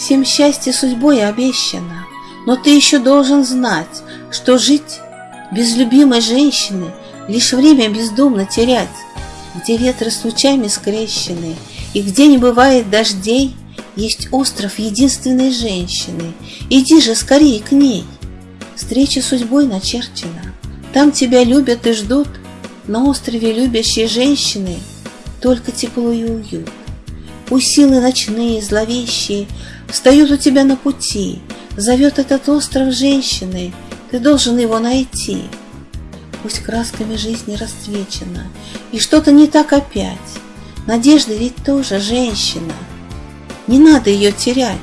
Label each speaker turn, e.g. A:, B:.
A: Всем счастье судьбой обещано, но ты еще должен знать, что жить без любимой женщины лишь время бездумно терять, где ветры с лучами скрещены, и где не бывает дождей, есть остров единственной женщины. Иди же скорее к ней. Встреча судьбой начерчена. Там тебя любят и ждут. На острове любящей женщины Только тепло и уют. Пусть силы ночные, зловещие Встают у тебя на пути. Зовет этот остров женщины. Ты должен его найти. Пусть красками жизни расцвечена, И что-то не так опять. Надежда ведь тоже женщина — не надо ее терять.